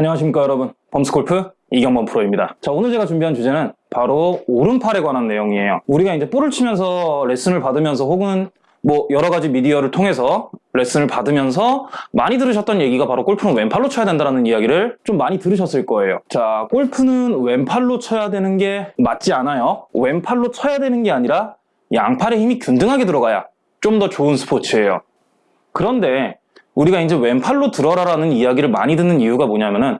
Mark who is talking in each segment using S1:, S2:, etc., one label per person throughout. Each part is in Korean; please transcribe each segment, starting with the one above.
S1: 안녕하십니까 여러분. 범스골프 이경범 프로입니다. 자 오늘 제가 준비한 주제는 바로 오른팔에 관한 내용이에요. 우리가 이제 볼을 치면서 레슨을 받으면서 혹은 뭐 여러 가지 미디어를 통해서 레슨을 받으면서 많이 들으셨던 얘기가 바로 골프는 왼팔로 쳐야 된다는 이야기를 좀 많이 들으셨을 거예요. 자 골프는 왼팔로 쳐야 되는 게 맞지 않아요. 왼팔로 쳐야 되는 게 아니라 양팔의 힘이 균등하게 들어가야 좀 더 좋은 스포츠예요. 그런데 우리가 이제 왼팔로 들어라라는 이야기를 많이 듣는 이유가 뭐냐면은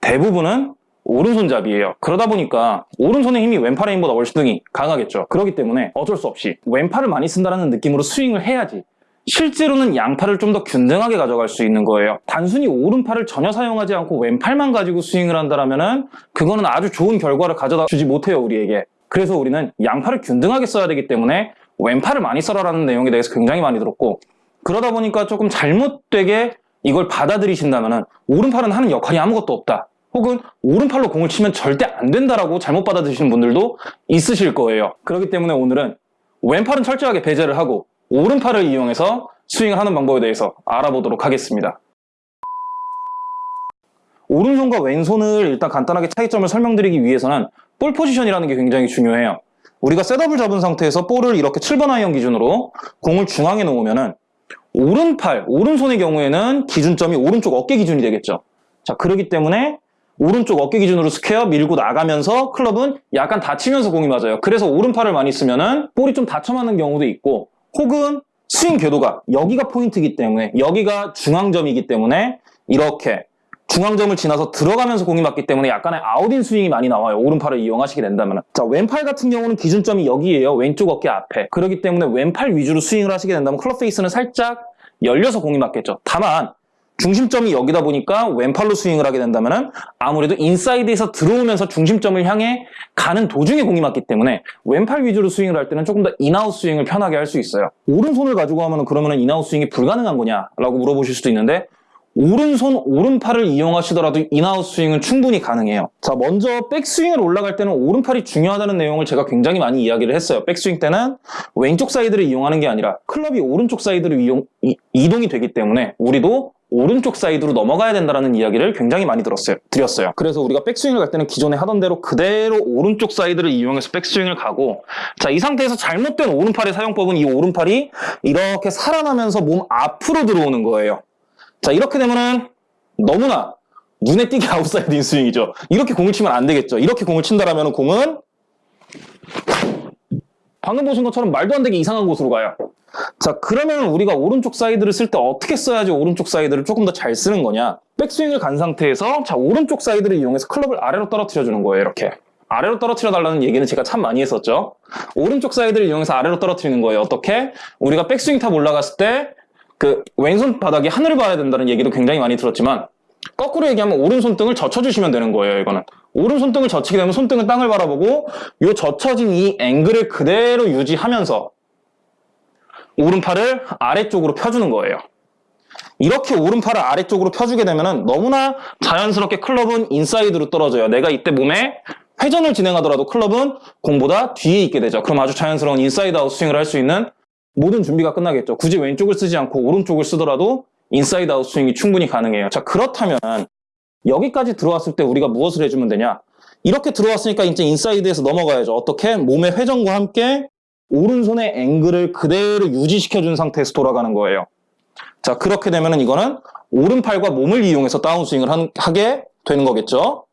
S1: 대부분은 오른손잡이에요. 그러다 보니까 오른손의 힘이 왼팔의 힘보다 등이 강하겠죠. 그렇기 때문에 어쩔 수 없이 왼팔을 많이 쓴다는 느낌으로 스윙을 해야지 실제로는 양팔을 좀 더 균등하게 가져갈 수 있는 거예요. 단순히 오른팔을 전혀 사용하지 않고 왼팔만 가지고 스윙을 한다면 그거는 아주 좋은 결과를 가져다 주지 못해요, 우리에게. 그래서 우리는 양팔을 균등하게 써야 되기 때문에 왼팔을 많이 써라라는 내용에 대해서 굉장히 많이 들었고 그러다 보니까 조금 잘못되게 이걸 받아들이신다면 오른팔은 하는 역할이 아무것도 없다. 혹은 오른팔로 공을 치면 절대 안 된다라고 잘못 받아들이시는 분들도 있으실 거예요. 그렇기 때문에 오늘은 왼팔은 철저하게 배제를 하고 오른팔을 이용해서 스윙을 하는 방법에 대해서 알아보도록 하겠습니다. 오른손과 왼손을 일단 간단하게 차이점을 설명드리기 위해서는 볼 포지션이라는 게 굉장히 중요해요. 우리가 setup을 잡은 상태에서 볼을 이렇게 7번 아이언 기준으로 공을 중앙에 놓으면은 오른팔, 오른손의 경우에는 기준점이 오른쪽 어깨 기준이 되겠죠. 자, 그러기 때문에 오른쪽 어깨 기준으로 square 밀고 나가면서 클럽은 약간 닫히면서 공이 맞아요. 그래서 오른팔을 많이 쓰면 은 볼이 좀 닫혀 맞는 경우도 있고 혹은 스윙 궤도가 여기가 포인트이기 때문에 여기가 중앙점이기 때문에 이렇게 중앙점을 지나서 들어가면서 공이 맞기 때문에 약간의 out-in 스윙이 많이 나와요. 오른팔을 이용하시게 된다면. 자, 왼팔 같은 경우는 기준점이 여기에요. 왼쪽 어깨 앞에. 그렇기 때문에 왼팔 위주로 스윙을 하시게 된다면 클럽 페이스는 살짝 열려서 공이 맞겠죠. 다만 중심점이 여기다 보니까 왼팔로 스윙을 하게 된다면 아무래도 인사이드에서 들어오면서 중심점을 향해 가는 도중에 공이 맞기 때문에 왼팔 위주로 스윙을 할 때는 조금 더 in-out 스윙을 편하게 할 수 있어요. 오른손을 가지고 하면 그러면 in-out 스윙이 불가능한 거냐 라고 물어보실 수도 있는데 오른손, 오른팔을 이용하시더라도 in-out 스윙은 충분히 가능해요. 자, 먼저 백스윙을 올라갈 때는 오른팔이 중요하다는 내용을 제가 굉장히 많이 이야기를 했어요. 백스윙 때는 왼쪽 사이드를 이용하는 게 아니라 클럽이 오른쪽 사이드로 이용, 이, 이동이 되기 때문에 우리도 오른쪽 사이드로 넘어가야 된다는 이야기를 굉장히 많이 들었어요. 드렸어요. 그래서 우리가 백스윙을 갈 때는 기존에 하던 대로 그대로 오른쪽 사이드를 이용해서 백스윙을 가고 자, 이 상태에서 잘못된 오른팔의 사용법은 이 오른팔이 이렇게 살아나면서 몸 앞으로 들어오는 거예요. 자 이렇게 되면은 너무나 눈에 띄게 outside in 스윙이죠. 이렇게 공을 치면 안 되겠죠. 이렇게 공을 친다라면 공은 방금 보신 것처럼 말도 안 되게 이상한 곳으로 가요. 자 그러면 우리가 오른쪽 사이드를 쓸 때 어떻게 써야지 오른쪽 사이드를 조금 더 잘 쓰는 거냐 백스윙을 간 상태에서 자 오른쪽 사이드를 이용해서 클럽을 아래로 떨어뜨려 주는 거예요 이렇게 아래로 떨어뜨려 달라는 얘기는 제가 참 많이 했었죠 오른쪽 사이드를 이용해서 아래로 떨어뜨리는 거예요 어떻게? 우리가 백스윙 탑 올라갔을 때 그 왼손 바닥이 하늘을 봐야 된다는 얘기도 굉장히 많이 들었지만 거꾸로 얘기하면 오른손등을 젖혀주시면 되는 거예요 이거는 오른손등을 젖히게 되면 손등은 땅을 바라보고 이 젖혀진 이 앵글을 그대로 유지하면서 오른팔을 아래쪽으로 펴주는 거예요. 이렇게 오른팔을 아래쪽으로 펴주게 되면 너무나 자연스럽게 클럽은 인사이드로 떨어져요. 내가 이때 몸에 회전을 진행하더라도 클럽은 공보다 뒤에 있게 되죠. 그럼 아주 자연스러운 inside out 스윙을 할 수 있는 모든 준비가 끝나겠죠. 굳이 왼쪽을 쓰지 않고 오른쪽을 쓰더라도 inside out 스윙이 충분히 가능해요. 자 그렇다면 여기까지 들어왔을 때 우리가 무엇을 해주면 되냐? 이렇게 들어왔으니까 이제 인사이드에서 넘어가야죠. 어떻게? 몸의 회전과 함께 오른손의 앵글을 그대로 유지시켜준 상태에서 돌아가는 거예요. 자 그렇게 되면 이거는 오른팔과 몸을 이용해서 다운스윙을 한, 하게 되는 거겠죠.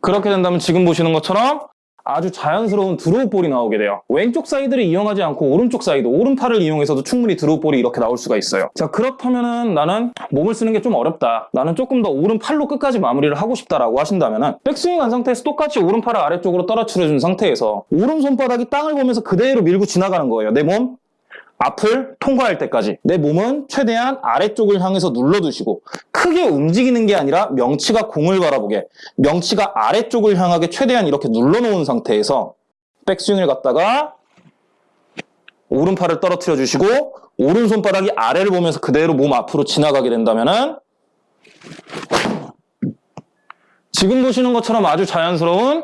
S1: 그렇게 된다면 지금 보시는 것처럼 아주 자연스러운 draw ball이 나오게 돼요. 왼쪽 사이드를 이용하지 않고 오른쪽 사이드, 오른팔을 이용해서도 충분히 draw ball이 이렇게 나올 수가 있어요. 자 그렇다면은 나는 몸을 쓰는 게 좀 어렵다. 나는 조금 더 오른팔로 끝까지 마무리를 하고 싶다라고 하신다면은 백스윙 한 상태에서 똑같이 오른팔을 아래쪽으로 떨어뜨려 준 상태에서 오른 손바닥이 땅을 보면서 그대로 밀고 지나가는 거예요. 내 몸 앞을 통과할 때까지 내 몸은 최대한 아래쪽을 향해서 눌러두시고 크게 움직이는 게 아니라 명치가 공을 바라보게 명치가 아래쪽을 향하게 최대한 이렇게 눌러놓은 상태에서 백스윙을 갖다가 오른팔을 떨어뜨려 주시고 오른손바닥이 아래를 보면서 그대로 몸 앞으로 지나가게 된다면 지금 보시는 것처럼 아주 자연스러운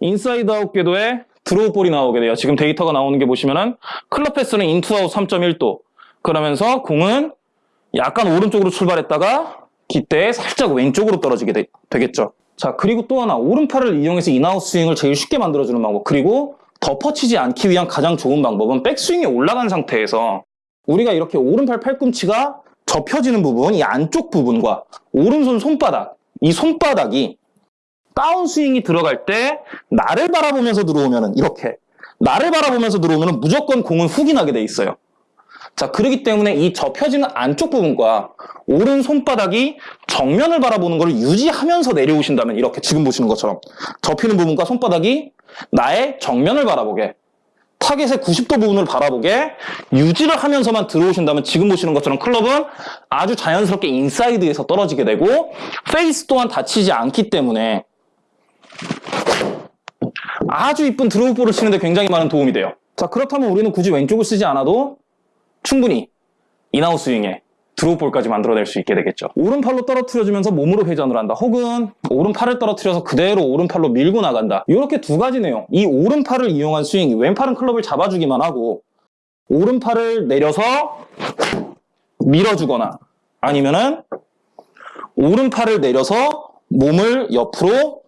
S1: inside out 궤도의 draw ball이 나오게 돼요. 지금 데이터가 나오는 게 보시면은 club path는 in-to-out 3.1도 그러면서 공은 약간 오른쪽으로 출발했다가 깃대에 살짝 왼쪽으로 떨어지게 되, 되겠죠. 자, 그리고 또 하나 오른팔을 이용해서 in-out 스윙을 제일 쉽게 만들어주는 방법 그리고 덮어치지 않기 위한 가장 좋은 방법은 백스윙에 올라간 상태에서 우리가 이렇게 오른팔 팔꿈치가 접혀지는 부분, 이 안쪽 부분과 오른손 손바닥, 이 손바닥이 다운스윙이 들어갈 때 나를 바라보면서 들어오면은 이렇게 나를 바라보면서 들어오면은 무조건 공은 나게 돼 있어요. 자, 그렇기 때문에 이 접혀지는 안쪽 부분과 오른 손바닥이 정면을 바라보는 것을 유지하면서 내려오신다면 이렇게 지금 보시는 것처럼 접히는 부분과 손바닥이 나의 정면을 바라보게 타겟의 90도 부분을 바라보게 유지를 하면서만 들어오신다면 지금 보시는 것처럼 클럽은 아주 자연스럽게 인사이드에서 떨어지게 되고 페이스 또한 닫히지 않기 때문에 아주 이쁜 draw ball을 치는데 굉장히 많은 도움이 돼요. 자 그렇다면 우리는 굳이 왼쪽을 쓰지 않아도 충분히 in-out 스윙에 draw ball까지 만들어낼 수 있게 되겠죠. 오른팔로 떨어뜨려주면서 몸으로 회전을 한다. 혹은 오른팔을 떨어뜨려서 그대로 오른팔로 밀고 나간다. 이렇게 두 가지 내용. 이 오른팔을 이용한 스윙, 왼팔은 클럽을 잡아주기만 하고 오른팔을 내려서 밀어주거나 아니면은 오른팔을 내려서 몸을 옆으로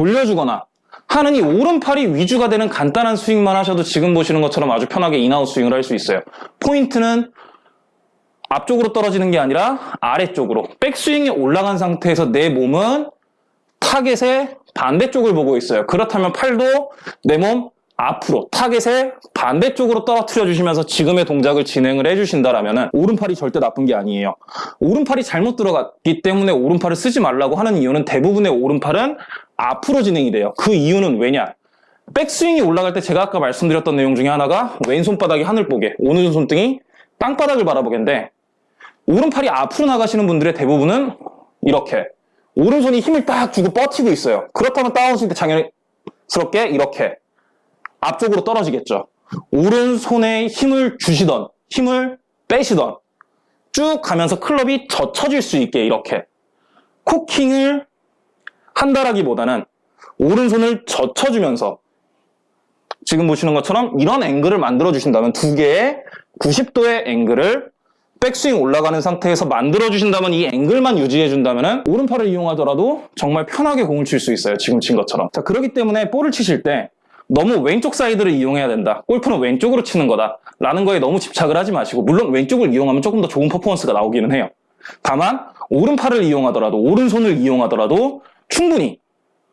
S1: 돌려주거나 하는 이 오른팔이 위주가 되는 간단한 스윙만 하셔도 지금 보시는 것처럼 아주 편하게 in-out 스윙을 할 수 있어요. 포인트는 앞쪽으로 떨어지는 게 아니라 아래쪽으로 백스윙이 올라간 상태에서 내 몸은 타겟의 반대쪽을 보고 있어요. 그렇다면 팔도 내 몸 앞으로 타겟의 반대쪽으로 떨어뜨려 주시면서 지금의 동작을 진행을 해주신다라면 오른팔이 절대 나쁜 게 아니에요. 오른팔이 잘못 들어갔기 때문에 오른팔을 쓰지 말라고 하는 이유는 대부분의 오른팔은 앞으로 진행이 돼요. 그 이유는 왜냐? 백스윙이 올라갈 때 제가 아까 말씀드렸던 내용 중에 하나가 왼손바닥이 하늘 보게, 오른손 손등이 땅바닥을 바라보게인데 오른팔이 앞으로 나가시는 분들의 대부분은 이렇게 오른손이 힘을 딱 주고 뻗치고 있어요. 그렇다면 다운스윙 때 당연스럽게 이렇게 앞쪽으로 떨어지겠죠. 오른손에 힘을 주시던 힘을 빼시던 쭉 가면서 클럽이 젖혀질 수 있게 이렇게 코킹을 한다라기보다는 오른손을 젖혀주면서 지금 보시는 것처럼 이런 앵글을 만들어 주신다면 두 개의 90도의 앵글을 백스윙 올라가는 상태에서 만들어 주신다면 이 앵글만 유지해 준다면 오른팔을 이용하더라도 정말 편하게 공을 칠 수 있어요 지금 친 것처럼 자 그렇기 때문에 볼을 치실 때 너무 왼쪽 사이드를 이용해야 된다. 골프는 왼쪽으로 치는 거다. 라는 거에 너무 집착을 하지 마시고 물론 왼쪽을 이용하면 조금 더 좋은 퍼포먼스가 나오기는 해요. 다만 오른팔을 이용하더라도 오른손을 이용하더라도 충분히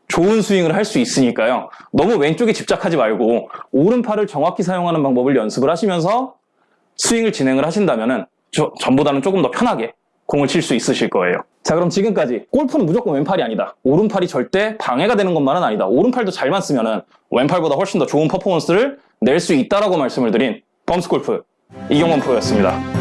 S1: 좋은 스윙을 할 수 있으니까요. 너무 왼쪽에 집착하지 말고 오른팔을 정확히 사용하는 방법을 연습을 하시면서 스윙을 진행을 하신다면 전보다는 조금 더 편하게 공을 칠 수 있으실 거예요. 자 그럼 지금까지 골프는 무조건 왼팔이 아니다. 오른팔이 절대 방해가 되는 것만은 아니다. 오른팔도 잘만 쓰면은 왼팔보다 훨씬 더 좋은 퍼포먼스를 낼 수 있다라고 말씀을 드린 범스골프 이경원 프로였습니다.